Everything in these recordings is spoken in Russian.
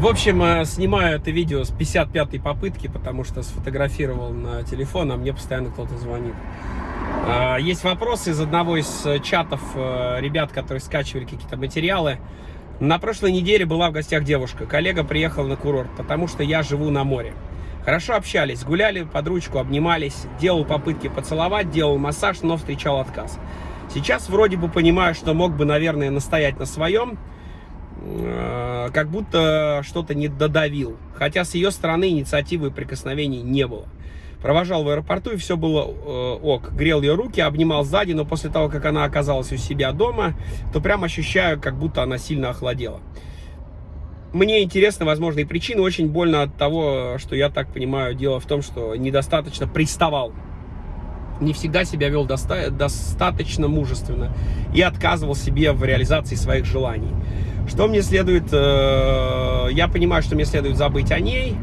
В общем, э, снимаю это видео с 55-й попытки, потому что сфотографировал на телефон, а мне постоянно кто-то звонит. А, есть вопросы из одного из э, чатов э, ребят, которые скачивали какие-то материалы. На прошлой неделе была в гостях девушка. Коллега приехал на курорт, потому что я живу на море. Хорошо общались, гуляли под ручку, обнимались, делал попытки поцеловать, делал массаж, но встречал отказ. Сейчас вроде бы понимаю, что мог бы, наверное, настоять на своем, как будто что-то не додавил. Хотя с ее стороны инициативы и прикосновений не было. Провожал в аэропорту, и все было э, ок. Грел ее руки, обнимал сзади, но после того, как она оказалась у себя дома, то прям ощущаю, как будто она сильно охладела. Мне интересны возможные причины. Очень больно от того, что я так понимаю, дело в том, что недостаточно приставал. Не всегда себя вел доста достаточно мужественно и отказывал себе в реализации своих желаний. Что мне следует... Э, я понимаю, что мне следует забыть о ней,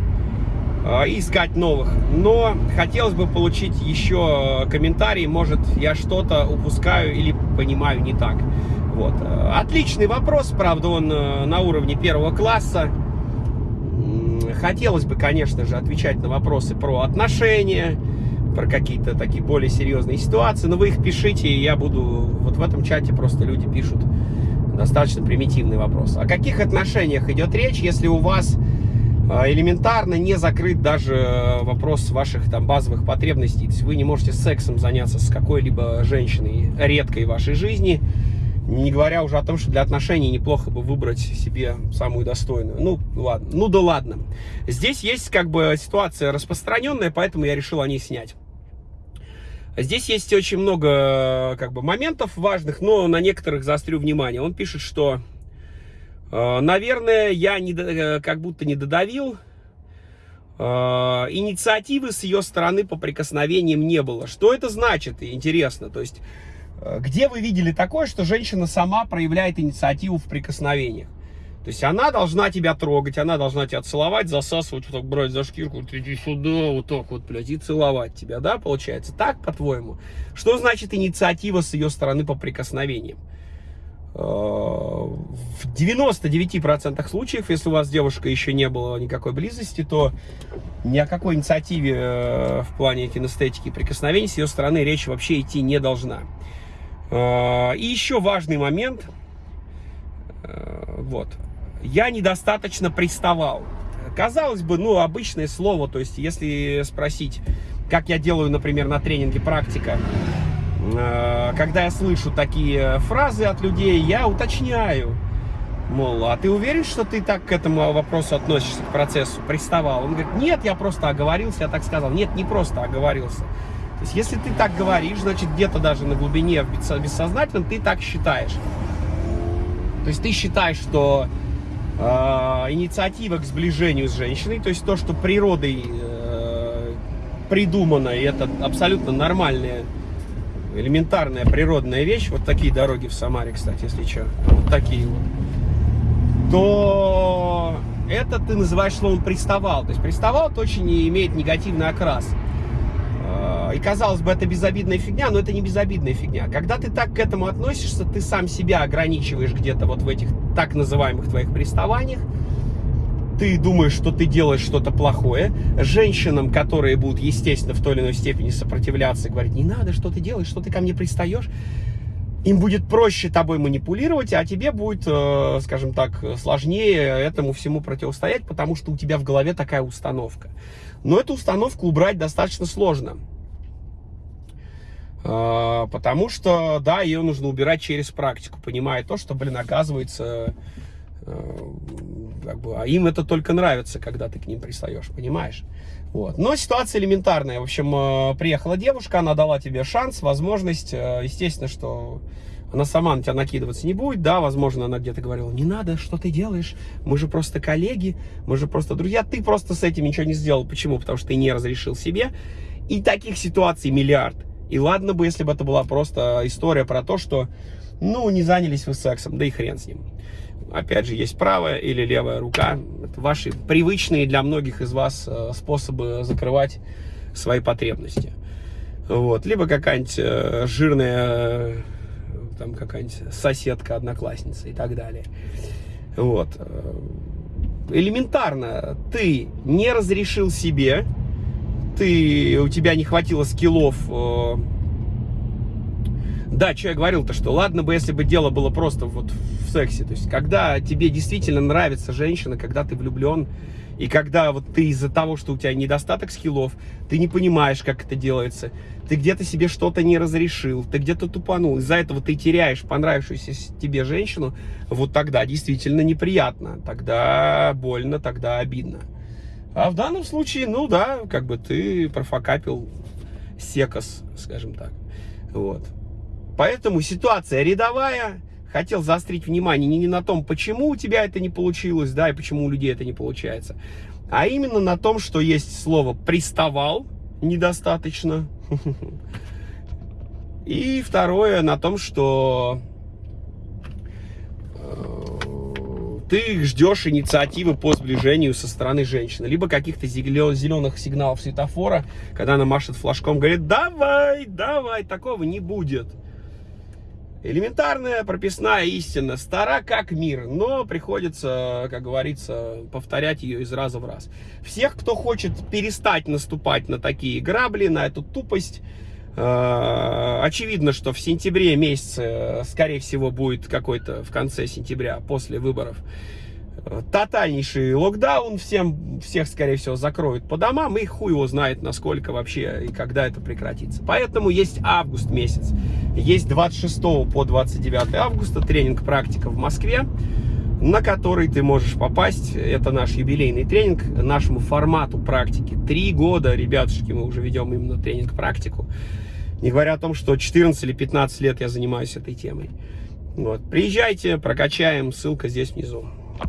а, искать новых. Но хотелось бы получить еще комментарий, может я что-то упускаю или понимаю не так. Вот. Отличный вопрос, правда, он э, на уровне первого класса. Хотелось бы, конечно же, отвечать на вопросы про отношения, про какие-то такие более серьезные ситуации, но вы их пишите, и я буду... Вот в этом чате просто люди пишут достаточно примитивный вопрос. О каких отношениях идет речь, если у вас а, элементарно не закрыт даже э, вопрос ваших там базовых потребностей. То есть вы не можете сексом заняться с какой-либо женщиной редкой в вашей жизни, не говоря уже о том, что для отношений неплохо бы выбрать себе самую достойную. Ну, ладно. Ну да ладно. Здесь есть как бы ситуация распространенная, поэтому я решил о ней снять. Здесь есть очень много как бы моментов важных, но на некоторых заострю внимание. Он пишет, что Э, наверное, я не, э, как будто не додавил. Э, инициативы с ее стороны по прикосновениям не было. Что это значит? Интересно. То есть, где вы видели такое, что женщина сама проявляет инициативу в прикосновениях? То есть она должна тебя трогать, она должна тебя целовать, засасывать, вот так брать за шкирку, вот иди сюда, вот так вот, блядь, и целовать тебя, да, получается? Так, по-твоему? Что значит инициатива с ее стороны по прикосновениям? в 99% случаев, если у вас девушка еще не было никакой близости, то ни о какой инициативе э, в плане кинестетики и прикосновений с ее стороны речь вообще идти не должна. Э, и еще важный момент. Э, вот. Я недостаточно приставал. Казалось бы, ну, обычное слово, то есть, если спросить, как я делаю, например, на тренинге практика, Э, когда я слышу такие фразы от людей, я уточняю. Мол, а ты уверен, что ты так к этому вопросу относишься, к процессу, приставал? Он говорит, нет, я просто оговорился, я так сказал. Нет, не просто оговорился. То есть, если ты так говоришь, значит, где-то даже на глубине, в бессознательном, ты так считаешь. То есть, ты считаешь, что инициатива к сближению с женщиной, то есть, то, что природой э, придумано, и это абсолютно нормальная элементарная природная вещь, вот такие дороги в Самаре, кстати, если что, вот такие вот, то это ты называешь словом приставал. То есть приставал это очень имеет негативный окрас. А, и казалось бы, это безобидная фигня, но это не безобидная фигня. Когда ты так к этому относишься, ты сам себя ограничиваешь где-то вот в этих так называемых твоих приставаниях ты думаешь, что ты делаешь что-то плохое, женщинам, которые будут, естественно, в той или иной степени сопротивляться, говорить, не надо, что ты делаешь, что ты ко мне пристаешь, им будет проще тобой манипулировать, а тебе будет, э, скажем так, сложнее этому всему противостоять, потому что у тебя в голове такая установка. Но эту установку убрать достаточно сложно. Э, потому что, да, ее нужно убирать через практику, понимая то, что, блин, оказывается, э, как бы, а им это только нравится, когда ты к ним пристаешь, понимаешь? Вот. Но ситуация элементарная. В общем, э, приехала девушка, она дала тебе шанс, возможность. Э, естественно, что она сама на тебя накидываться не будет, да, возможно, она где-то говорила, не надо, что ты делаешь, мы же просто коллеги, мы же просто друзья, ты просто с этим ничего не сделал. Почему? Потому что ты не разрешил себе. И таких ситуаций миллиард. И ладно бы, если бы это была просто история про то, что, ну, не занялись вы сексом, да и хрен с ним опять же, есть правая или левая рука. Это ваши привычные для многих из вас э, способы закрывать свои потребности. Вот. Либо какая-нибудь э, жирная там какая-нибудь соседка, одноклассница и так далее. Вот. элементарно, ты не разрешил себе, ты, у тебя не хватило скиллов э, да, что я говорил-то, что ладно бы, если бы дело было просто вот в сексе. То есть, когда тебе действительно нравится женщина, когда ты влюблен, и когда вот ты из-за того, что у тебя недостаток скиллов, ты не понимаешь, как это делается, ты где-то себе что-то не разрешил, ты где-то тупанул, из-за этого ты теряешь понравившуюся тебе женщину, вот тогда действительно неприятно, тогда больно, тогда обидно. А в данном случае, ну да, как бы ты профокапил секос, скажем так. Вот. Поэтому ситуация рядовая. Хотел заострить внимание не на том, почему у тебя это не получилось, да, и почему у людей это не получается, а именно на том, что есть слово «приставал» недостаточно. И второе на том, что э, ты ждешь инициативы по сближению со стороны женщины, либо каких-то зеленых сигналов светофора, когда она машет флажком, говорит, давай, давай, такого не будет. Элементарная прописная истина, стара как мир, но приходится, как говорится, повторять ее из раза в раз. Всех, кто хочет перестать наступать на такие грабли, на эту тупость, очевидно, что в сентябре месяце, скорее всего, будет какой-то в конце сентября, после выборов, тотальнейший локдаун, всем, всех, скорее всего, закроют по домам, и хуй его знает, насколько вообще и когда это прекратится. Поэтому есть август месяц, есть 26 по 29 августа тренинг-практика в Москве, на который ты можешь попасть. Это наш юбилейный тренинг, нашему формату практики. Три года, ребятушки, мы уже ведем именно тренинг-практику. Не говоря о том, что 14 или 15 лет я занимаюсь этой темой. Вот. Приезжайте, прокачаем, ссылка здесь внизу.